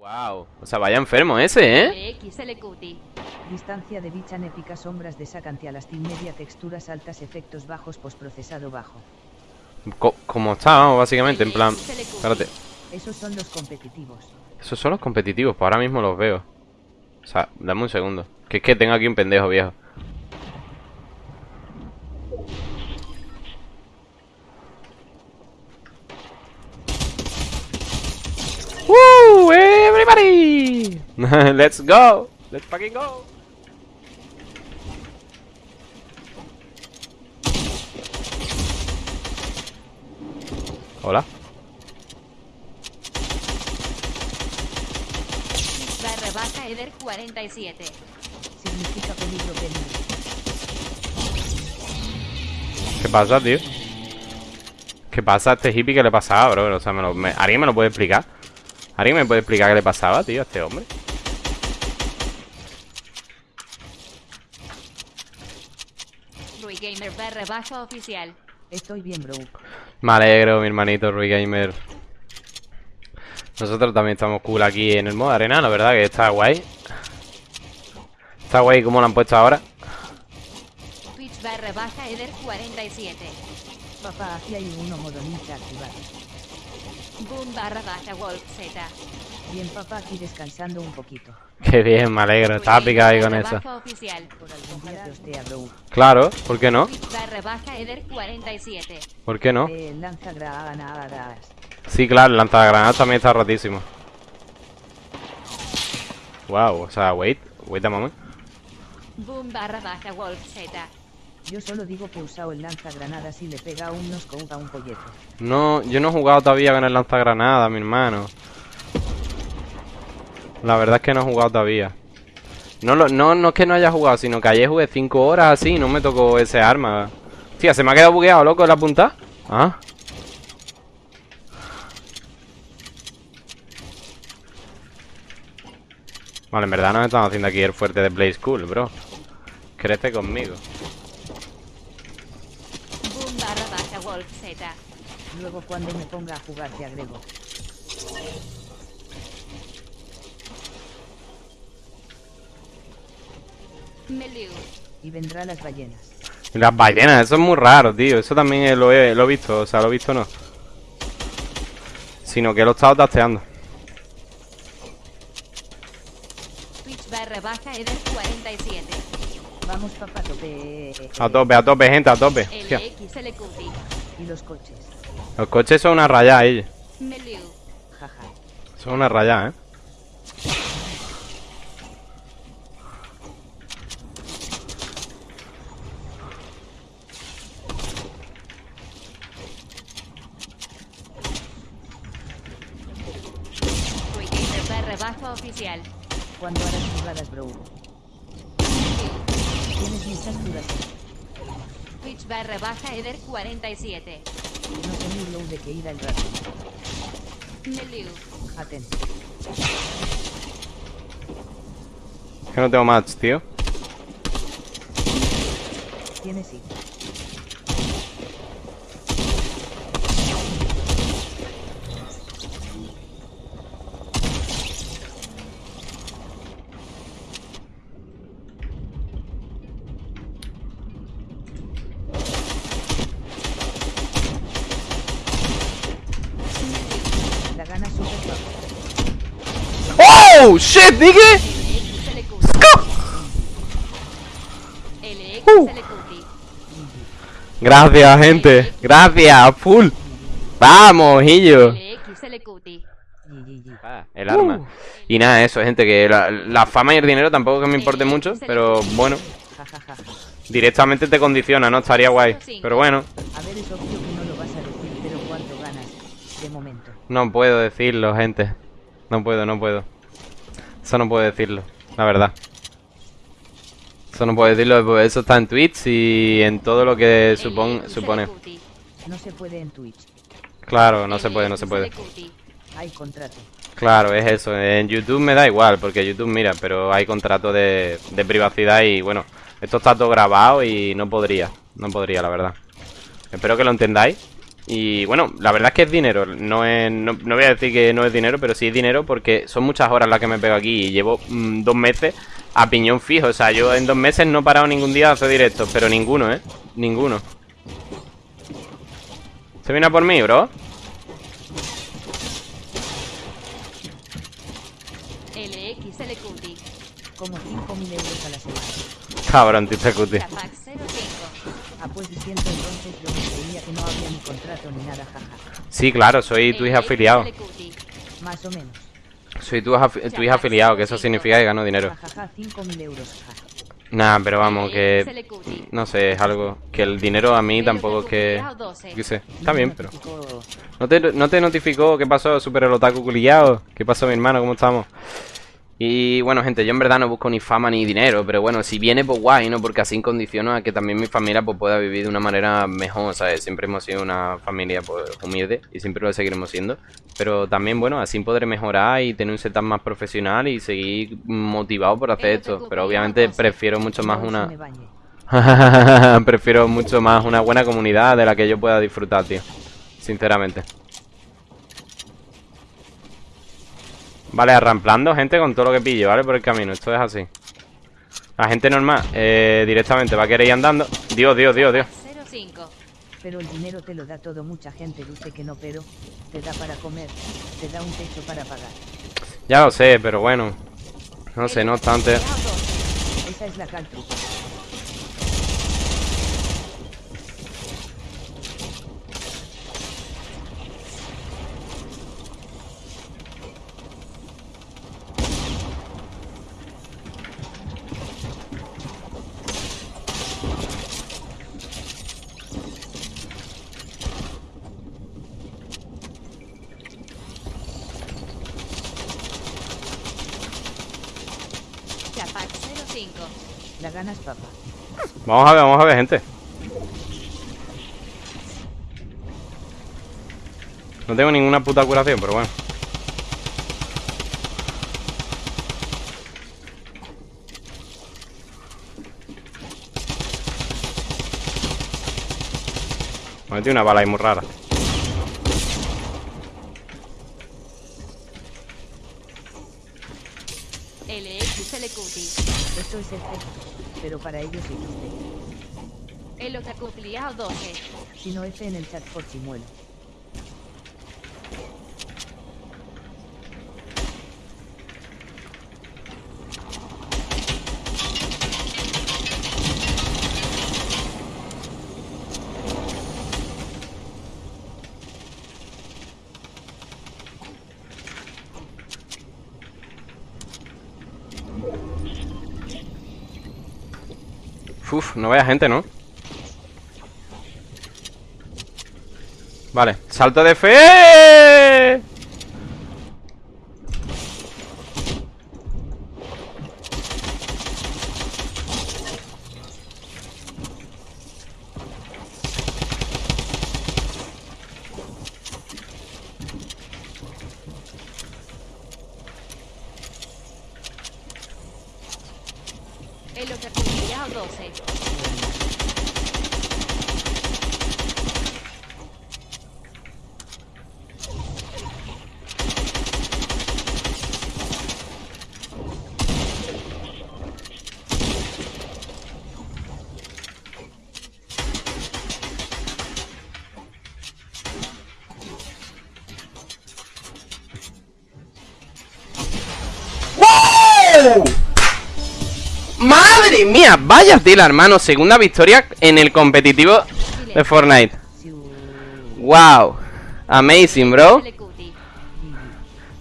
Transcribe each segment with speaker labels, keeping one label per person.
Speaker 1: Wow, o sea, vaya enfermo ese, ¿eh?
Speaker 2: XLQT.
Speaker 3: Distancia de bicha épica sombras de Sacantialastin media texturas altas efectos bajos postprocesado bajo.
Speaker 1: Co- como está, vamos, básicamente, en plan... Espérate.
Speaker 3: Esos son los competitivos.
Speaker 1: Esos son los competitivos, pues ahora mismo los veo. O sea, dame un segundo. Que es que tengo aquí un pendejo viejo. Let's go! Let's fucking go! Hola.
Speaker 2: Barra baja Eder 47.
Speaker 3: Significa peligro peligro.
Speaker 1: ¿Qué pasa, tío? ¿Qué pasa a este hippie que le pasaba, bro? O sea, me lo- me- ¿alguien me lo puede explicar? ¿Alguien me puede explicar qué le pasaba, tío, a este hombre?
Speaker 2: Barra baja oficial.
Speaker 3: Estoy bien, bro.
Speaker 1: Me alegro, mi hermanito Rui Gamer. Nosotros también estamos cool aquí en el modo arena, la verdad que está guay. Está guay como lo han puesto ahora.
Speaker 2: Twitch barra baja Eder 47.
Speaker 3: Papá, aquí hay uno modo ninja activado.
Speaker 2: Boom barra baja Wolf Z.
Speaker 3: Bien, papá, aquí descansando un poquito.
Speaker 1: Qué bien, me alegro. Estaba picado ahí con eso.
Speaker 2: oficial.
Speaker 1: Claro, ¿por qué no?
Speaker 2: Twitch barra baja Eder 47.
Speaker 1: ¿Por qué no?
Speaker 3: Eh.
Speaker 1: Sí, claro, el lanzagranadas también está rotísimo. Wow, o sea, wait, wait a moment.
Speaker 2: Boom barra baja Wolf Z.
Speaker 3: Yo solo digo que he usado el lanzagranadas y le pega a un nosco a un polleto.
Speaker 1: No, yo no he jugado todavía con el lanzagranadas, mi hermano. La verdad es que no he jugado todavía. No, lo, no, no es que no haya jugado, sino que ayer jugué 5 horas así y no me tocó ese arma. Tía, se me ha quedado bugueado, loco, la punta. Ah. Vale, en verdad nos estamos haciendo aquí el fuerte de Play School, bro. Crece conmigo.
Speaker 3: Luego cuando me ponga a jugar te agrego. Y vendrá las ballenas.
Speaker 1: Las ballenas, eso es muy raro, tío. Eso también lo he, lo he visto, o sea, lo he visto no. Sino que lo he estado tasteando.
Speaker 2: Twitch barra baja Eder 47.
Speaker 3: Vamos, papá, tope.
Speaker 1: A tope, a tope, gente, a tope.
Speaker 3: Y los coches.
Speaker 1: Los coches son una rayada, ellos.
Speaker 2: Meliu.
Speaker 3: Jaja.
Speaker 1: Son una rayada, eh.
Speaker 2: Rui Baja oficial.
Speaker 3: Cuando harás jugadas, bro. Tienes mis capturas.
Speaker 2: Twitch barra baja Eder 47.
Speaker 3: No ni low de que ir al rato.
Speaker 2: Meliu.
Speaker 3: Aten.
Speaker 1: Que no tengo match, tío.
Speaker 3: Tienes sí. La gana super bajo.
Speaker 1: ¡Oh! ¡Shit, nigga!
Speaker 2: LXLQT.
Speaker 1: Gracias, gente. Gracias, full. Vamos, Hillo. Ah, el arma. Y nada, eso, gente, que la, la fama y el dinero tampoco que me importe mucho, pero bueno, directamente te condiciona, ¿no? Estaría guay. Pero bueno,
Speaker 3: no
Speaker 1: puedo decirlo, gente. No puedo, no puedo. Eso no puedo decirlo, la verdad. Eso no puedo decirlo, porque eso está en Twitch y en todo lo que supon- supone.
Speaker 2: LXLQT.
Speaker 3: No se puede en Twitch.
Speaker 1: Claro, no se puede, no se puede.
Speaker 3: Hay contrato.
Speaker 1: Claro, es eso. En YouTube me da igual, porque YouTube mira, pero hay contrato de, de privacidad y bueno, esto está todo grabado y no podría, no podría, la verdad. Espero que lo entendáis Y bueno, la verdad es que es dinero. No, es, no, no voy a decir que no es dinero, pero sí es dinero porque son muchas horas las que me pego aquí. Y llevo mm, dos meses a piñón fijo. O sea, yo en dos meses no he parado ningún día a hacer directos. Pero ninguno, ¿eh? Ninguno. ¿Se viene a por mí, bro?
Speaker 2: LXLQT.
Speaker 3: Como 5.000 euros a la semana.
Speaker 1: Cabrón, tío, cuti.
Speaker 2: Capac 05.
Speaker 3: Ah, pues diciendo entonces yo me creía que no había ni contrato ni nada, jaja.
Speaker 1: Sí, claro, soy tu hija afiliado.
Speaker 2: LXLQT.
Speaker 3: Más o menos.
Speaker 1: Soy tu, afi- tu hija afiliado, que eso significa que gano dinero.
Speaker 3: Jajaja, 5.000 euros, ja.
Speaker 1: Nah, pero vamos, que... No sé, es algo... Que el dinero a mí tampoco es que... Yo qué sé, está bien, pero... ¿No te, no te notificó qué pasó, Super el Otaku culiao? ¿Qué pasó, mi hermano? ¿Cómo estamos? Y bueno, gente, yo en verdad no busco ni fama ni dinero, pero bueno, si viene, pues guay, ¿no? Porque así condiciono a que también mi familia pues pueda vivir de una manera mejor, ¿sabes? Siempre hemos sido una familia pues humilde y siempre lo seguiremos siendo. Pero también, bueno, así podré mejorar y tener un setup más profesional y seguir motivado por hacer esto. Pero obviamente prefiero mucho más una... Prefiero mucho más una buena comunidad de la que yo pueda disfrutar, tío. Sinceramente. Vale, arramplando gente con todo lo que pille, ¿vale? Por el camino, esto es así. La gente normal, eh, directamente va a querer ir andando. Dios, Dios, Dios, Dios.
Speaker 2: 05.
Speaker 3: Pero el dinero te lo da todo, mucha gente dice que no, pero te da para comer, te da un techo para pagar.
Speaker 1: Ya lo sé, pero bueno. No sé, no obstante.
Speaker 3: Esa es la caltru.
Speaker 2: 05.
Speaker 3: La ganas, papá.
Speaker 1: Vamos a ver, vamos a ver, gente. No tengo ninguna puta curación, pero bueno. Me metí una bala ahí muy rara.
Speaker 2: LXLQT.
Speaker 3: Esto es efecto, pero para ellos existe.
Speaker 2: El Otaku afiliado 12.
Speaker 3: Si no F en el chat por chimuelo.
Speaker 1: Uf, no vaya gente, ¿no? Vale, salto de fe.
Speaker 2: El Otaku afiliado 12.
Speaker 1: ¡Wow! ¡Madre mía! Vaya tela, hermano. Segunda victoria en el competitivo de Fortnite. ¡Wow! Amazing, bro.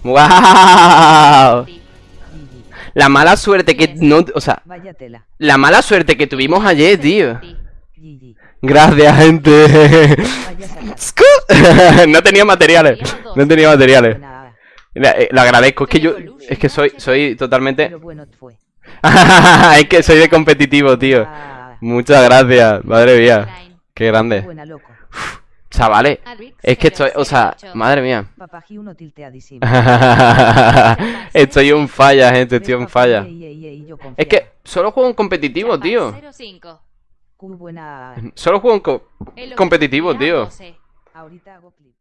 Speaker 1: ¡Wow! La mala suerte que no... O sea, la mala suerte que tuvimos ayer, tío. Gracias, gente. No tenía materiales. No tenía materiales. Eh, lo agradezco. Es que yo... Es que soy, soy totalmente... es que soy de competitivo, tío.
Speaker 3: Ah,
Speaker 1: Muchas gracias. Madre mía. Qué grande.
Speaker 3: buena loco.
Speaker 1: Chavales. Es que estoy... O sea, madre mía. Estoy un falla, gente. Estoy un falla. Es que solo juego en competitivo, tío.
Speaker 2: 05.
Speaker 3: Cu buena.
Speaker 1: Solo juego en co- competitivo, tío.
Speaker 2: 12.
Speaker 3: Ahorita hago clip.